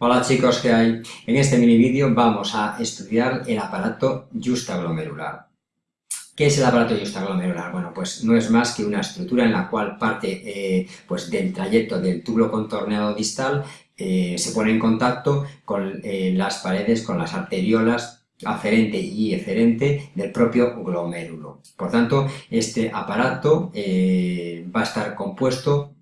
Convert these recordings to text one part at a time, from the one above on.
Hola chicos, ¿qué hay? En este mini vídeo vamos a estudiar el aparato justaglomerular. ¿Qué es el aparato justaglomerular? Bueno, pues no es más que una estructura en la cual parte eh, pues del trayecto del túbulo contorneado distal eh, se pone en contacto con eh, las paredes, con las arteriolas aferente y eferente del propio glomérulo. Por tanto, este aparato va a estar compuesto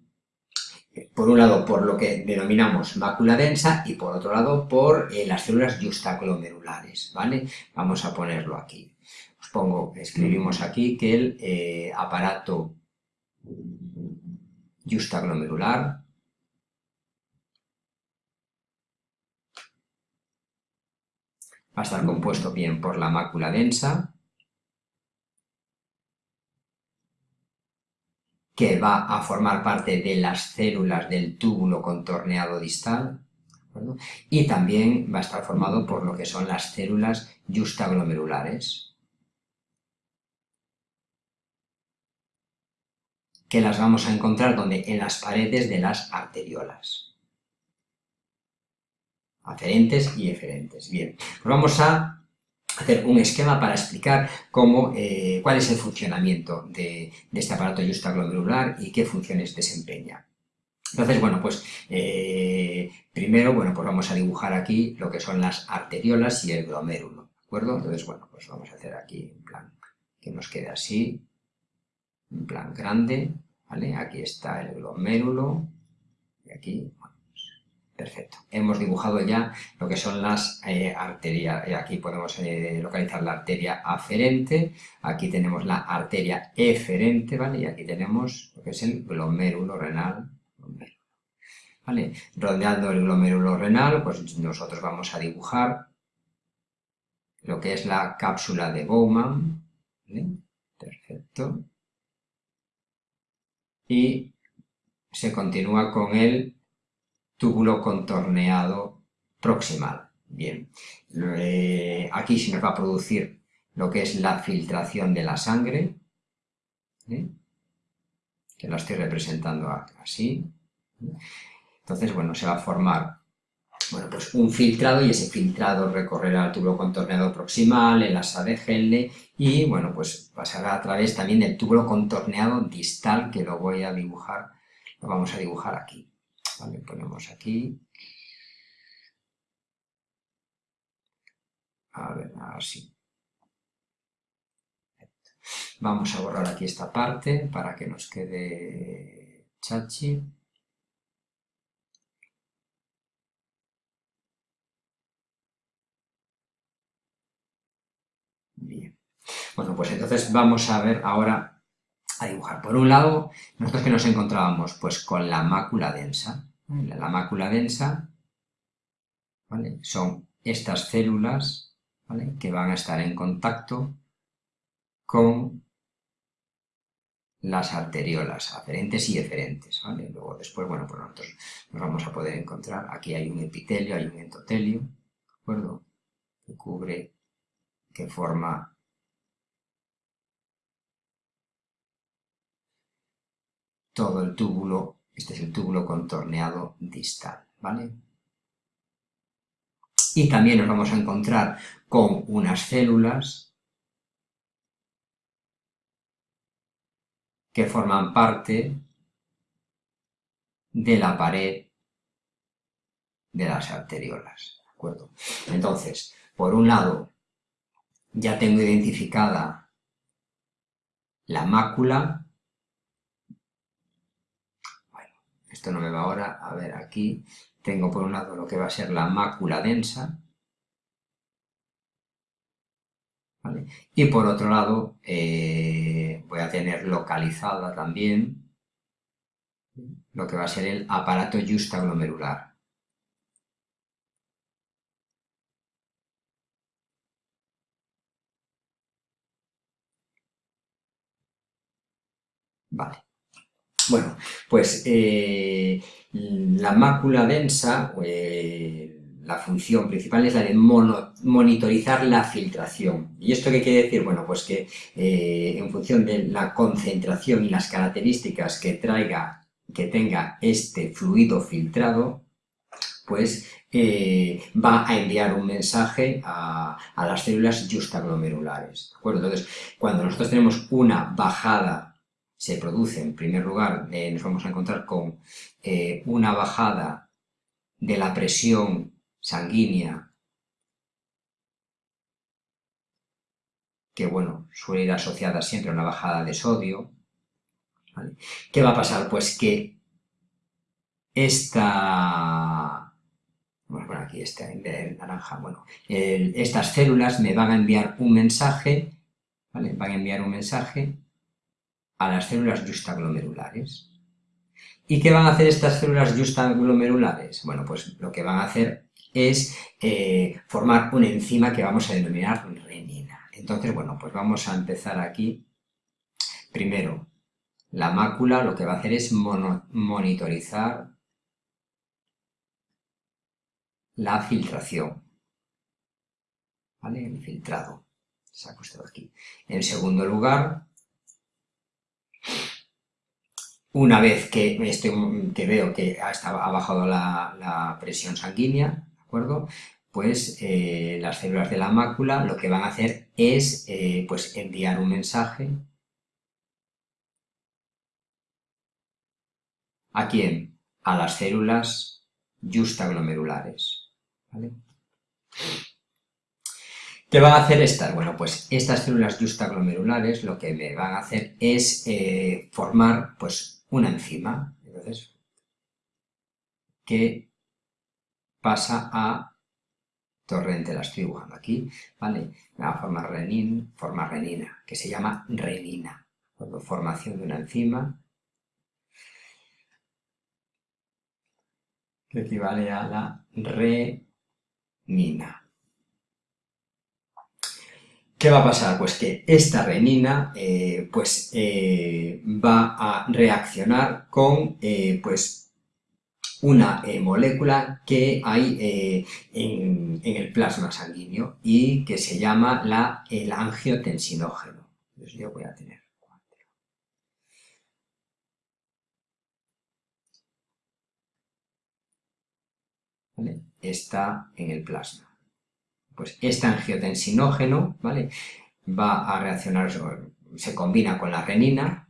por un lado por lo que denominamos mácula densa y por otro lado por eh, las células justaglomerulares, ¿vale? Vamos a ponerlo aquí. Os pongo, escribimos aquí que el eh, aparato justaglomerular va a estar compuesto bien por la mácula densa, que va a formar parte de las células del túbulo contorneado distal, y también va a estar formado por lo que son las células justaglomerulares, que las vamos a encontrar donde en las paredes de las arteriolas, aferentes y eferentes. Bien, pues vamos a hacer un esquema para explicar cómo, eh, cuál es el funcionamiento de, este aparato justaglomerular y qué funciones desempeña. Entonces, bueno, pues eh, primero, bueno, pues vamos a dibujar aquí lo que son las arteriolas y el glomérulo, ¿de acuerdo? Entonces, bueno, pues vamos a hacer aquí en plan que nos quede así, en plan grande, ¿vale? Aquí está el glomérulo y aquí, Perfecto. Hemos dibujado ya lo que son las eh, arterias. Aquí podemos eh, localizar la arteria aferente, aquí tenemos la arteria eferente, ¿vale? Y aquí tenemos lo que es el glomérulo renal. ¿Vale? Rodeando el glomérulo renal, pues nosotros vamos a dibujar lo que es la cápsula de Bowman. Perfecto. Y se continúa con el túbulo contorneado proximal. Bien, eh, aquí se nos va a producir lo que es la filtración de la sangre, ¿eh? que la estoy representando así. Entonces, bueno, se va a formar bueno, pues un filtrado y ese filtrado recorrerá el túbulo contorneado proximal, el asa de Helle y, bueno, pues pasará a través también del túbulo contorneado distal que lo voy a dibujar, lo vamos a dibujar aquí. Vale, ponemos aquí. A ver, así. Vamos a borrar aquí esta parte para que nos quede chachi. Bien. Bueno, pues entonces vamos a ver ahora a dibujar. Por un lado, nosotros que nos encontrábamos pues con la mácula densa. La mácula densa son estas células que van a estar en contacto con las arteriolas aferentes y eferentes. Luego después, bueno, pues nosotros nos vamos a poder encontrar, aquí hay un epitelio, hay un endotelio, ¿de acuerdo? Que cubre, que forma todo el túbulo, este es el túbulo contorneado distal, ¿vale? Y también nos vamos a encontrar con unas células que forman parte de la pared de las arteriolas, ¿de acuerdo? Entonces, por un lado, ya tengo identificada la mácula esto no me va ahora, a ver, aquí tengo por un lado lo que va a ser la mácula densa, y por otro lado eh, voy a tener localizada también lo que va a ser el aparato justaglomerular. Vale. Bueno, pues eh, la mácula densa, eh, la función principal es la de monitorizar la filtración. ¿Y esto qué quiere decir? Bueno, pues que eh, en función de la concentración y las características que traiga, que tenga este fluido filtrado, pues va a enviar un mensaje a, las células justaglomerulares, ¿de acuerdo? Entonces, cuando nosotros tenemos una bajada, se produce en primer lugar, eh, nos vamos a encontrar con eh, una bajada de la presión sanguínea que, bueno, suele ir asociada siempre a una bajada de sodio. ¿Qué va a pasar? Pues que esta... Bueno, aquí está en naranja. Bueno, estas células me van a enviar un mensaje, ¿vale? Van a enviar un mensaje a las células justaglomerulares. ¿Y qué van a hacer estas células justaglomerulares? Bueno, pues lo que van a hacer es eh, formar una enzima que vamos a denominar renina. Entonces, bueno, pues vamos a empezar aquí. Primero, la mácula lo que va a hacer es monitorizar la filtración. ¿Vale? El filtrado. Saco esto de aquí. En segundo lugar, una vez que, que veo que ha, ha bajado la, presión sanguínea, ¿de acuerdo? Pues eh, las células de la mácula lo que van a hacer es eh, pues enviar un mensaje ¿A quién? A las células justaglomerulares. ¿vale? ¿Qué van a hacer estas? Bueno, pues estas células justaglomerulares lo que me van a hacer es eh, formar pues una enzima, entonces, que pasa a torrente, la estoy dibujando aquí, ¿vale? Va a formar renin, forma renina, que se llama renina, formación de una enzima que equivale a la renina. ¿Qué va a pasar? Pues que esta renina eh, pues, eh, va a reaccionar con eh, pues, una molécula que hay en, el plasma sanguíneo y que se llama la, el angiotensinógeno. Entonces yo voy a tener Está en el plasma pues este angiotensinógeno, ¿vale? Va a reaccionar, se combina con la renina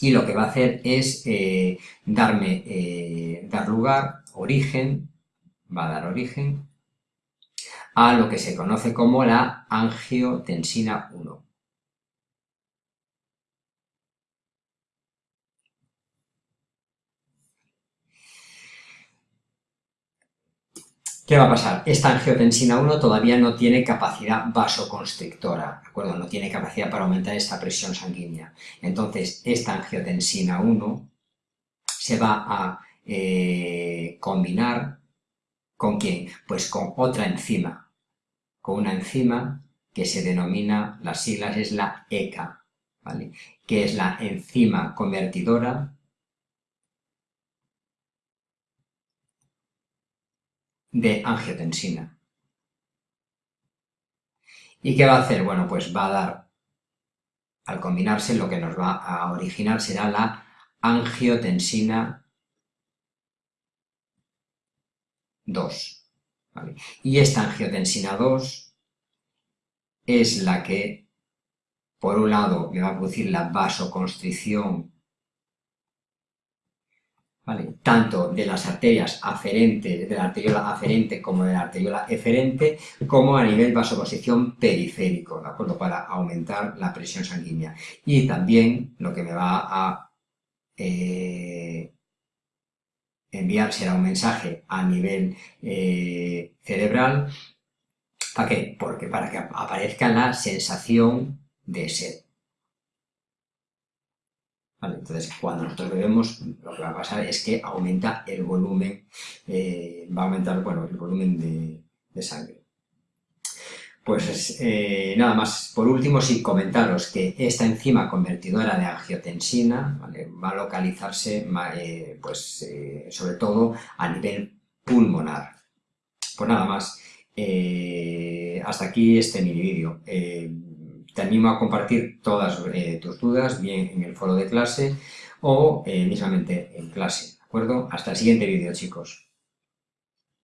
y lo que va a hacer es eh, darme, eh, dar lugar, origen, va a dar origen a lo que se conoce como la angiotensina 1. ¿Qué va a pasar? Esta angiotensina 1 todavía no tiene capacidad vasoconstrictora, ¿de acuerdo? No tiene capacidad para aumentar esta presión sanguínea. Entonces, esta angiotensina 1 se va a eh, combinar ¿con quién? Pues con otra enzima, con una enzima que se denomina, las siglas es la ECA, ¿vale? Que es la enzima convertidora de angiotensina. ¿Y qué va a hacer? Bueno, pues va a dar, al combinarse, lo que nos va a originar será la angiotensina 2. Y esta angiotensina 2 es la que, por un lado, me va a producir la vasoconstricción tanto de las arterias aferentes, de la arteriola aferente como de la arteriola eferente, como a nivel vasoposición periférico, ¿de acuerdo? Para aumentar la presión sanguínea. Y también lo que me va a eh, enviar será un mensaje a nivel eh, cerebral, ¿para qué? Porque para que aparezca la sensación de sed. Entonces, cuando nosotros bebemos, lo que va a pasar es que aumenta el volumen, eh, va a aumentar, bueno, el volumen de, sangre. Pues eh, nada más, por último sí comentaros que esta enzima convertidora de angiotensina va a localizarse eh, pues, sobre todo a nivel pulmonar. Pues nada más, hasta aquí este mini vídeo. Te animo a compartir todas eh, tus dudas, bien en el foro de clase o eh, en clase, ¿de acuerdo? Hasta el siguiente vídeo, chicos.